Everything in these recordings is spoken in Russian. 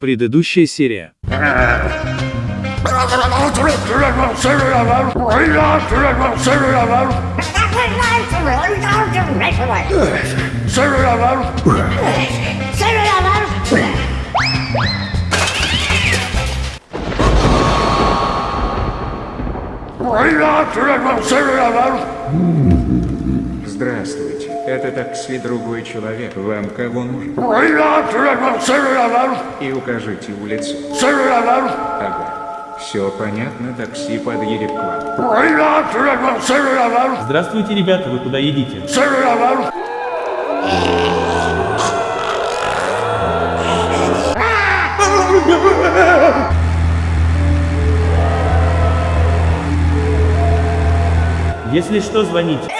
Предыдущая серия. Здравствуйте. Это такси другой человек. Вам кого нужен? И укажите улицу. Ага. Все понятно, такси подъедет к вам. Здравствуйте, ребята, вы куда едете? Если что, звоните.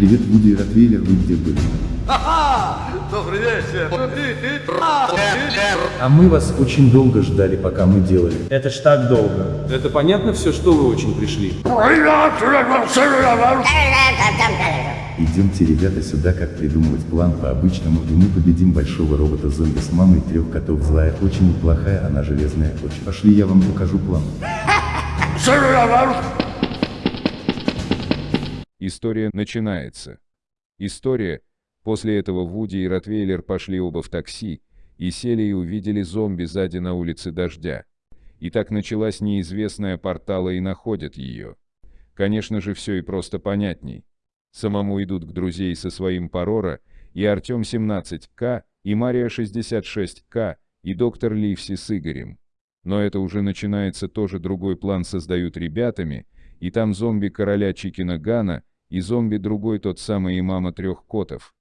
Привет, Вуди и Ротвейлер, вы где были? А мы вас очень долго ждали, пока мы делали. Это ж так долго. Это понятно все, что вы очень пришли? Идемте, ребята, сюда, как придумывать план по-обычному, и мы победим большого робота-зомби с мамой трех котов. Злая очень неплохая, она железная очень. Пошли, я вам покажу план. История начинается. История. После этого Вуди и Ротвейлер пошли оба в такси, и сели и увидели зомби сзади на улице дождя. И так началась неизвестная портала и находят ее. Конечно же, все и просто понятней. Самому идут к друзей со своим Парора, и Артем 17К, и Мария 66К, и доктор Ливси с Игорем. Но это уже начинается тоже другой план создают ребятами, и там зомби короля Чикина Гана, и зомби другой тот самый и мама трех котов.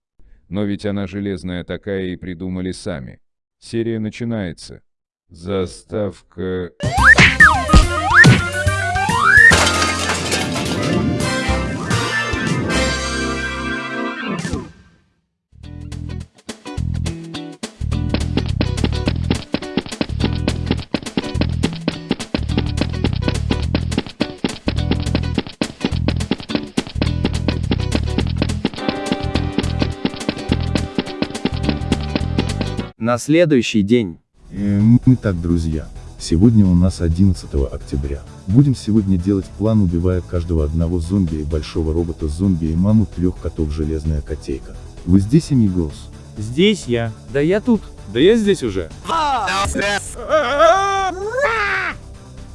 Но ведь она железная такая и придумали сами. Серия начинается. Заставка... На следующий день. Э, мы так, друзья. Сегодня у нас 11 октября. Будем сегодня делать план, убивая каждого одного зомби и большого робота-зомби и маму трех котов железная котейка. Вы здесь, Амигос? Здесь я. Да я тут. Да я здесь уже.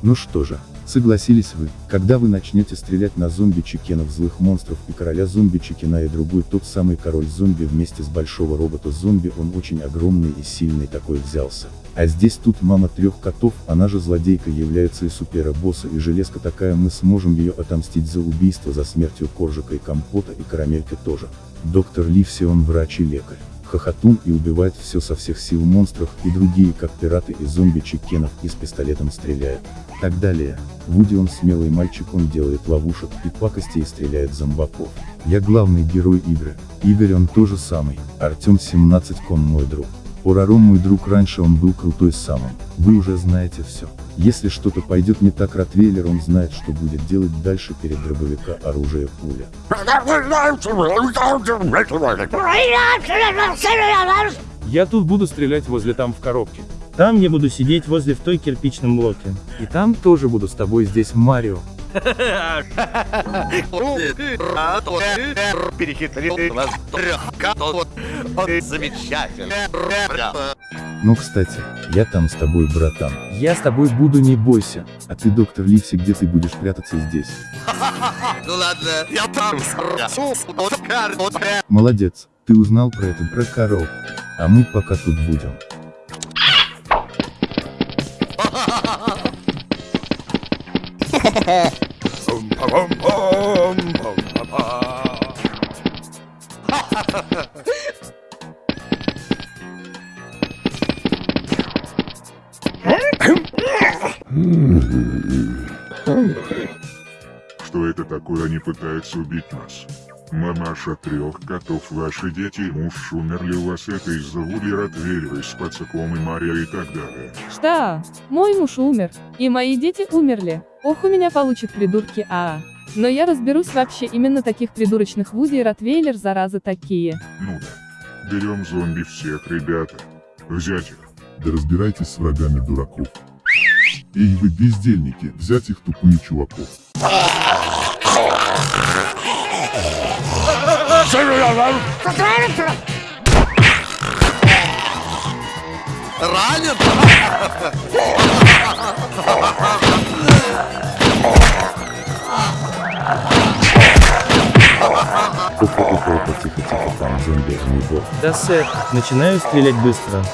Ну что же, согласились вы, когда вы начнете стрелять на зомби-чекенов злых монстров и короля зомби-чекена и другой тот самый король зомби вместе с большого робота-зомби он очень огромный и сильный такой взялся. А здесь тут мама трех котов, она же злодейка является и супера-босса и железка такая мы сможем ее отомстить за убийство за смертью Коржика и Компота и Карамельки тоже. Доктор Ливси он врач и лекарь. Хохотун и убивает все со всех сил монстров и другие как пираты и зомби-чекенов и с пистолетом стреляет. Так далее. Вуди он смелый мальчик он делает ловушек и пакости и стреляет зомбаков. Я главный герой игры. Игорь он тоже самый. Артем 17 кон мой друг. Ураром мой друг раньше он был крутой самым. Вы уже знаете все. Если что-то пойдет не так Ротвейлер он знает что будет делать дальше перед дробовика оружие пуля. Я тут буду стрелять возле там в коробке. Там я буду сидеть возле в той кирпичном блоке. И там тоже буду с тобой здесь Марио. Перехитрил. Он замечательный. Ну кстати, я там с тобой братан. Я с тобой буду, не бойся. А ты доктор Ливси где ты будешь прятаться здесь? Ну ладно, я там Молодец, ты узнал про это про коров. А мы пока тут будем. Что это такое? они пытаются убить нас. Мамаша трех котов, ваши дети и муж умерли у вас это из-за Вуди Ротвейлера с пацаком и Мария и так далее. Что? Мой муж умер, и мои дети умерли. Ох, у меня получат придурки, а. Но я разберусь вообще именно таких придурочных Вуди и Ротвейлер, заразы такие. Ну да. Берем зомби всех, ребята. Взять их. Да разбирайтесь с врагами дураков. Эй, вы бездельники, взять их тупые чуваков. Ранен? Опа-опа-опа, тихо-тихо, там зомби огнебол. Да, сэр, начинаю стрелять быстро.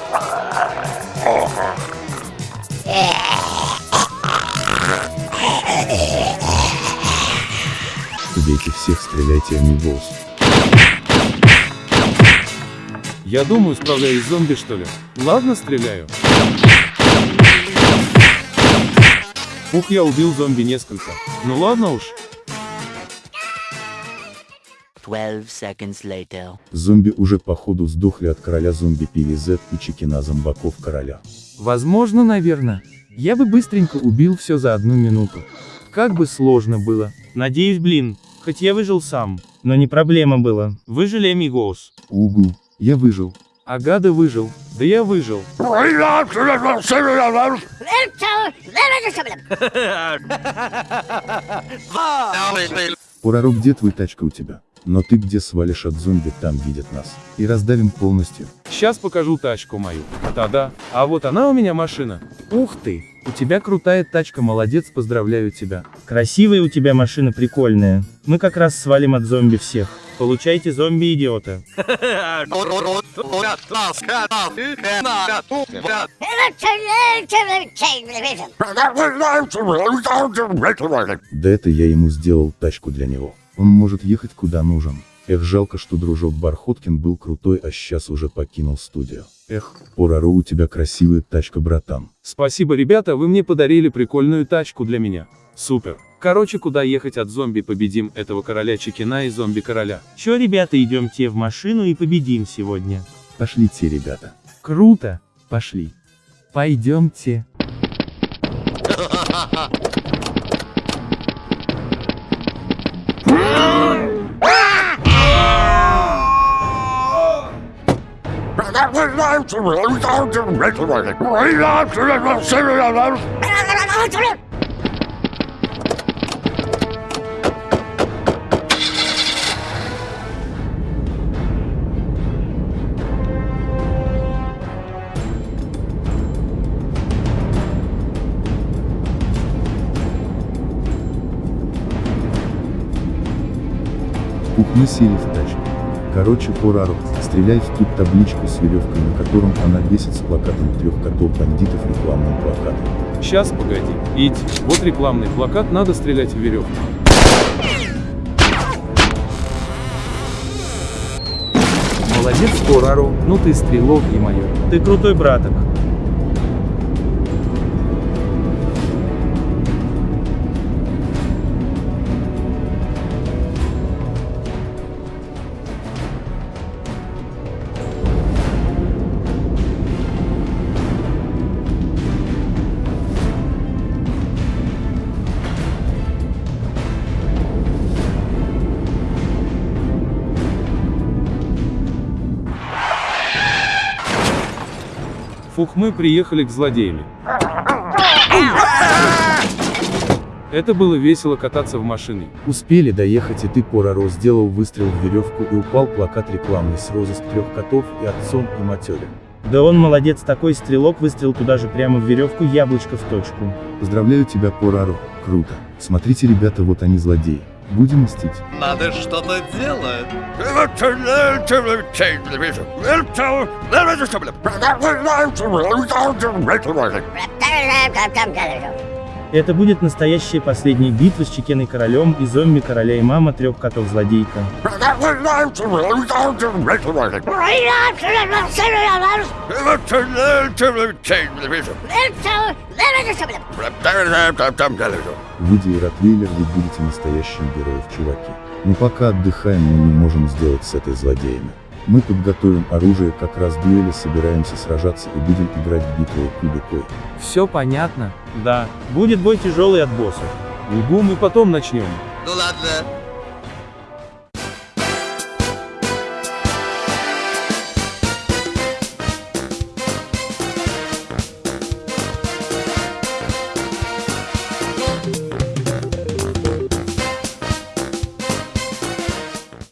Убейте всех, стреляйте огнеболс. Я думаю, справляюсь с зомби, что ли. Ладно, стреляю. Ух, я убил зомби несколько. Ну ладно уж. 12 seconds later. Зомби уже походу сдохли от короля зомби PVZ и чекина зомбаков короля. Возможно, наверное. Я бы быстренько убил все за одну минуту. Как бы сложно было. Надеюсь, блин, хоть я выжил сам. Но не проблема было. Выжили амигос. Угу, я выжил. Агада выжил. Да я выжил. Пораро, где твой тачка у тебя? Но ты где свалишь от зомби, там видят нас. И раздавим полностью. Сейчас покажу тачку мою. Та-да. А вот она у меня машина. Ух ты. У тебя крутая тачка, молодец, поздравляю тебя. Красивая у тебя машина прикольная. Мы как раз свалим от зомби всех. Получайте зомби-идиота. Да это я ему сделал тачку для него. Он может ехать куда нужен. Эх, жалко, что дружок Бархоткин был крутой, а сейчас уже покинул студию. Эх, Пораро, у тебя красивая тачка, братан. Спасибо, ребята, вы мне подарили прикольную тачку для меня. Супер. Короче, куда ехать от зомби победим этого короля Чекина и зомби-короля. Чё, ребята, идемте в машину и победим сегодня. Пошлите, ребята. Круто. Пошли. Пойдемте. Мы сели в тачку. Короче, Пораро, стреляй в ту табличку с веревкой, на котором она весит с плакатом трех котов бандитов рекламным плакатом. Сейчас, погоди. Идь. Вот рекламный плакат, надо стрелять в веревку. Молодец, Пораро, ну ты стрелок, и мое. Ты крутой браток. Фух, мы приехали к злодеям. Это было весело кататься в машине. Успели доехать и ты, Пораро, сделал выстрел в веревку и упал плакат рекламный с розыск трех котов и отцом и матерем. Да он молодец такой стрелок выстрел туда же прямо в веревку яблочко в точку. Поздравляю тебя, Пораро, круто. Смотрите, ребята, вот они злодеи. Будем мстить. Надо что-то делать. Это будет настоящая последняя битва с Чекеной Королем и зомби Короля и Мама Трех Котов-Злодейка. Выйдя и Ротвейлер, вы будете настоящим героем, чуваки. Но пока отдыхаем, мы не можем сделать с этой злодеями. Мы подготовим оружие, как раз дуэли собираемся сражаться и будем играть в битву кубикой. Все понятно. Да, будет бой тяжелый от боссов. Угу, мы потом начнем. Ну ладно,